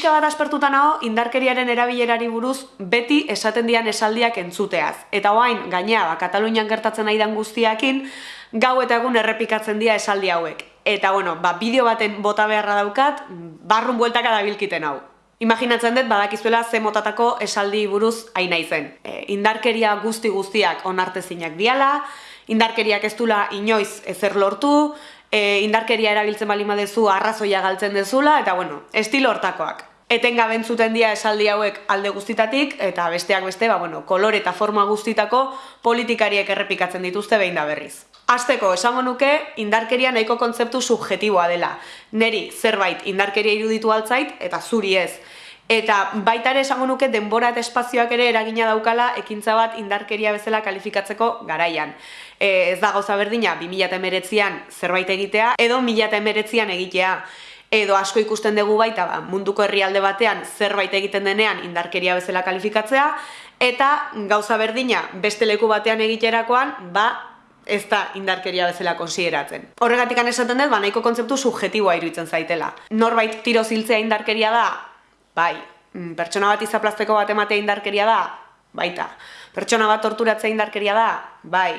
pixka bat aspertuta nago indarkeriaren erabilerari buruz beti esaten dian esaldiak entzuteaz. Eta oain, gainea, ba, Katalunian gertatzen nahi dan guztiakin, gau eta egun errepikatzen dira esaldi hauek. Eta bueno, ba, bideo baten bota beharra daukat, barrun bueltaka dabilkiten hau. Imaginatzen dut badakizuela ze motatako esaldi buruz aina izen. E, indarkeria guzti guztiak onartezinak diala, indarkeriak ez dula inoiz ezer lortu, e, indarkeria erabiltzen bali madezu arrazoia galtzen dezula, eta bueno, estilo hortakoak. Etenga bentzuten dia esaldi hauek alde guztitatik, eta besteak beste, ba, bueno, kolore eta forma guztitako politikariek errepikatzen dituzte behin da berriz. Azteko, esango nuke, indarkeria nahiko kontzeptu subjetiboa dela. Neri, zerbait, indarkeria iruditu altzait, eta zuri ez. Eta baita ere esango nuke denbora eta espazioak ere eragina daukala ekintza bat indarkeria bezala kalifikatzeko garaian. E, ez da gauza berdina 2019an zerbait egitea edo 2019an egitea. Edo asko ikusten dugu baita ba, munduko herrialde batean zerbait egiten denean indarkeria bezala kalifikatzea eta gauza berdina beste leku batean egiterakoan ba ez da indarkeria bezala konsideratzen. Horregatik esaten dut, ba, nahiko kontzeptu subjetiboa iruditzen zaitela. Norbait tiro ziltzea indarkeria da, bai, mm, pertsona bat izaplazteko bat ematea indarkeria da, baita. Pertsona bat torturatzea indarkeria da, bai.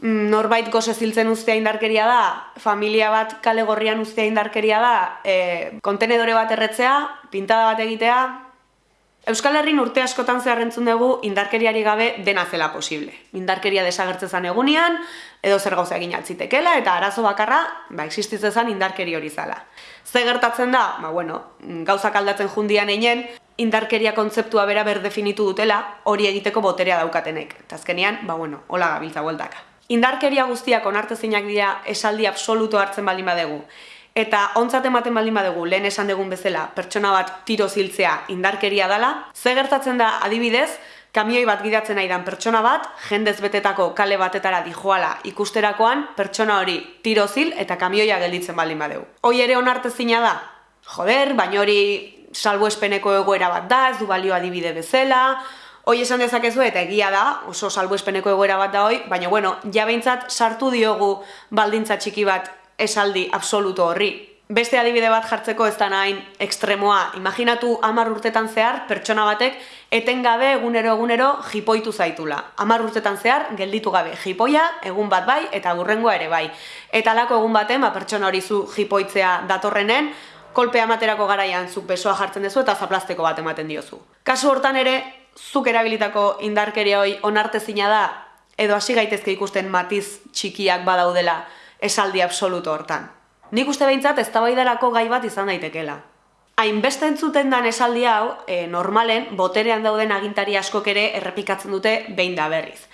Mm, norbait goze ziltzen ustea indarkeria da, familia bat kale gorrian ustea indarkeria da, e, kontenedore bat erretzea, pintada bat egitea, Euskal Herrin urte askotan zeharrentzun dugu indarkeriari gabe dena zela posible. Indarkeria desagertzezan egunean, edo zer gauza egin altzitekela, eta arazo bakarra, ba, existitzezan indarkeri hori zala. Ze gertatzen da, ba, bueno, gauzak aldatzen jundian einen, indarkeria kontzeptua bera berdefinitu dutela, hori egiteko boterea daukatenek. Eta azkenean, ba, bueno, hola gabiltza bueltaka. Indarkeria guztiak onartezinak dira esaldi absoluto hartzen baldin badegu. Eta ontzat ematen baldin badugu lehen esan dugun bezala pertsona bat tiro ziltzea indarkeria dala, ze gertatzen da adibidez, kamioi bat gidatzen nahi dan pertsona bat, jendez betetako kale batetara dijoala ikusterakoan, pertsona hori tiro zil eta kamioia gelditzen baldin badugu. Hoi ere onartezina da? Joder, baina hori salbo espeneko egoera bat da, ez du balio adibide bezala, hoi esan dezakezu eta egia da, oso salbo espeneko egoera bat da hoi, baina bueno, ja sartu diogu baldintza txiki bat esaldi absoluto horri. Beste adibide bat jartzeko ez da nahin ekstremoa. Imaginatu hamar urtetan zehar pertsona batek etengabe egunero egunero jipoitu zaitula. Hamar urtetan zehar gelditu gabe jipoia egun bat bai eta gurrengoa ere bai. Eta lako egun baten ba, pertsona hori zu jipoitzea datorrenen, kolpea amaterako garaian zuk besoa jartzen duzu eta zaplasteko bat ematen diozu. Kasu hortan ere, zuk erabilitako indarkeria hoi onartezina da, edo hasi gaitezke ikusten matiz txikiak badaudela, esaldi absoluto hortan. Nik uste behintzat ez gai bat izan daitekela. Hainbeste entzuten dan esaldi hau, e, normalen, boterean dauden agintari askok ere errepikatzen dute behin da berriz.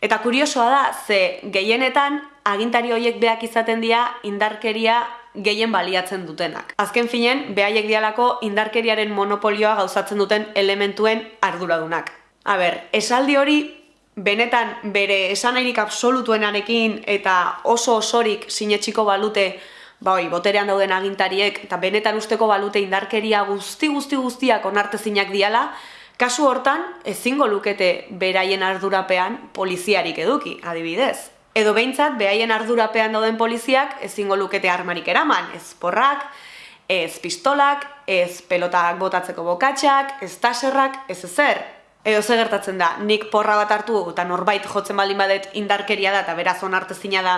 Eta kuriosoa da, ze gehienetan agintari horiek beak izaten dira indarkeria gehien baliatzen dutenak. Azken finen, behaiek dialako indarkeriaren monopolioa gauzatzen duten elementuen arduradunak. A ber, esaldi hori benetan bere esanairik absolutuenarekin eta oso osorik sinetxiko balute ba hoi, boterean dauden agintariek eta benetan usteko balute indarkeria guzti guzti guztiak onartezinak diala, kasu hortan ezingo lukete beraien ardurapean poliziarik eduki, adibidez. Edo behintzat, behaien ardurapean dauden poliziak ezingo lukete armarik eraman, ez porrak, ez pistolak, ez pelotak botatzeko bokatxak, ez taserrak, ez ezer, Edo ze gertatzen da, nik porra bat hartu eta norbait jotzen baldin badet indarkeria da eta beraz onartezina da,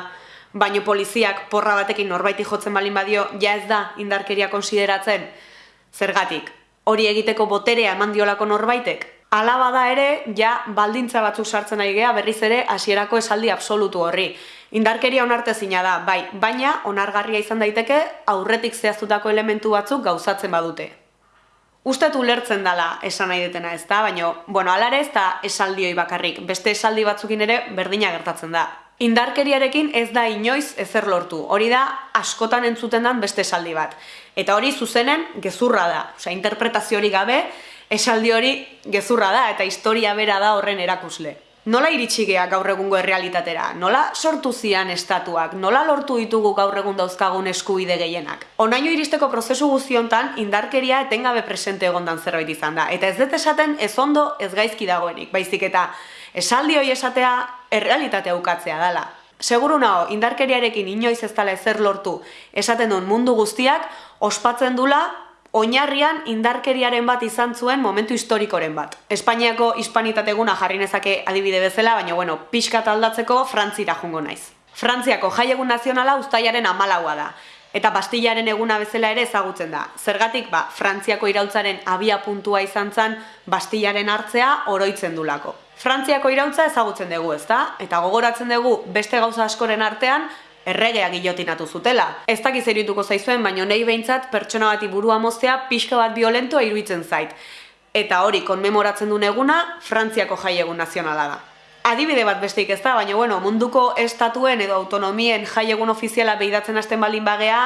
baino poliziak porra batekin norbaiti jotzen baldin badio, ja ez da indarkeria konsideratzen. Zergatik, hori egiteko boterea eman diolako norbaitek. Alaba da ere, ja baldintza batzuk sartzen ari gea berriz ere hasierako esaldi absolutu horri. Indarkeria onartezina da, bai, baina onargarria izan daiteke aurretik zehaztutako elementu batzuk gauzatzen badute. Uztet ulertzen dela esan nahi detena ez da, baina, bueno, alare ez da esaldioi bakarrik, beste esaldi batzukin ere berdina gertatzen da. Indarkeriarekin ez da inoiz ezer lortu, hori da askotan entzuten den beste esaldi bat. Eta hori zuzenen gezurra da, osea, interpretazio hori gabe, esaldi hori gezurra da, eta historia bera da horren erakusle. Nola iritsi gea gaur egungo errealitatera? Nola sortu zian estatuak? Nola lortu ditugu gaur egun dauzkagun eskubide gehienak? Onaino iristeko prozesu guztiontan indarkeria etengabe presente egondan zerbait izan da. Eta ez dut esaten ez ondo ez gaizki dagoenik, baizik eta esaldi hoi esatea errealitatea ukatzea dela. Seguru nago, indarkeriarekin inoiz ez dela ezer lortu esaten duen mundu guztiak ospatzen dula oinarrian indarkeriaren bat izan zuen momentu historikoren bat. Espainiako hispanitate jarri nezake adibide bezala, baina bueno, pixka aldatzeko Frantzira jungo naiz. Frantziako jaiegun nazionala ustaiaren amalaua da, eta Bastillaren eguna bezala ere ezagutzen da. Zergatik, ba, Frantziako irautzaren abia puntua izan zen Bastillaren hartzea oroitzen dulako. Frantziako irautza ezagutzen dugu, ezta? Eta gogoratzen dugu beste gauza askoren artean erregea gilotinatu zutela. Ez dakiz erituko zaizuen, baino nei behintzat pertsona bati burua moztea pixka bat violentoa iruditzen zait. Eta hori, konmemoratzen duen eguna, Frantziako jaiegun nazionala da. Adibide bat besteik ez da, baina bueno, munduko estatuen edo autonomien jaiegun ofiziala behidatzen hasten balin bagea,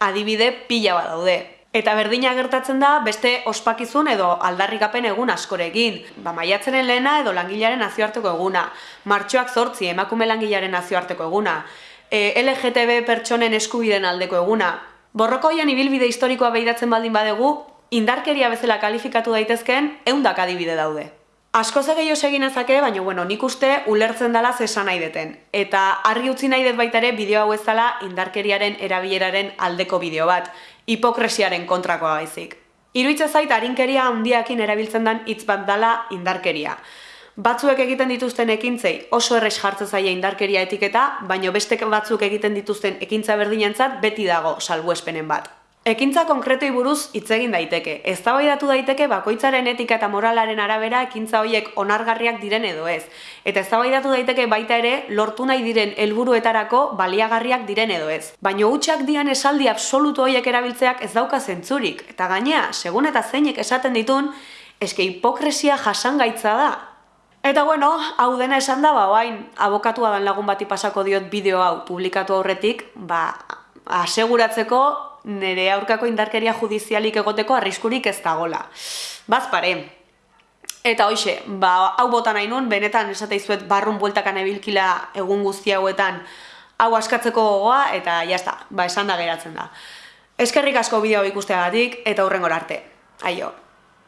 adibide pila bat daude. Eta berdina gertatzen da beste ospakizun edo aldarrikapen egun askorekin. Ba, maiatzenen lehena edo langilaren nazioarteko eguna. Martxoak zortzi emakume langilaren nazioarteko eguna e, LGTB pertsonen eskubiden aldeko eguna. Borrokoian ibilbide historikoa behidatzen baldin badegu, indarkeria bezala kalifikatu daitezkeen eundak adibide daude. Asko ze gehiago egin ezake, baina bueno, nik uste ulertzen dela zesan nahi deten. Eta argi utzi nahi dut baita ere bideo hau ez dela indarkeriaren erabileraren aldeko bideo bat, hipokresiaren kontrakoa baizik. Iruitza zait harinkeria handiakin erabiltzen den hitz bat dala indarkeria. Batzuek egiten dituzten ekintzei oso errex jartzen zaia indarkeria etiketa, baino beste batzuk egiten dituzten ekintza berdinentzat beti dago salbuespenen bat. Ekintza konkretoi buruz hitz egin daiteke. Eztabaidatu daiteke bakoitzaren etika eta moralaren arabera ekintza horiek onargarriak diren edo ez. Eta eztabaidatu daiteke baita ere lortu nahi diren helburuetarako baliagarriak diren edo ez. Baino hutsak dian esaldi absolutu horiek erabiltzeak ez dauka zentzurik. Eta gainea, segun eta zeinek esaten ditun, eske hipokresia jasangaitza da. Eta bueno, hau dena esan da, ba, bain, abokatua dan lagun bati pasako diot bideo hau publikatu aurretik, ba, aseguratzeko nire aurkako indarkeria judizialik egoteko arriskurik ez dagola. Bazpare. Eta hoxe, ba, hau botan nahi nun, benetan esateizuet barrun bueltakan ebilkila egun guzti hauetan hau askatzeko gogoa, eta jazta, ba, esan da geratzen da. Eskerrik asko bideo ikusteagatik eta hurrengor arte. Aio.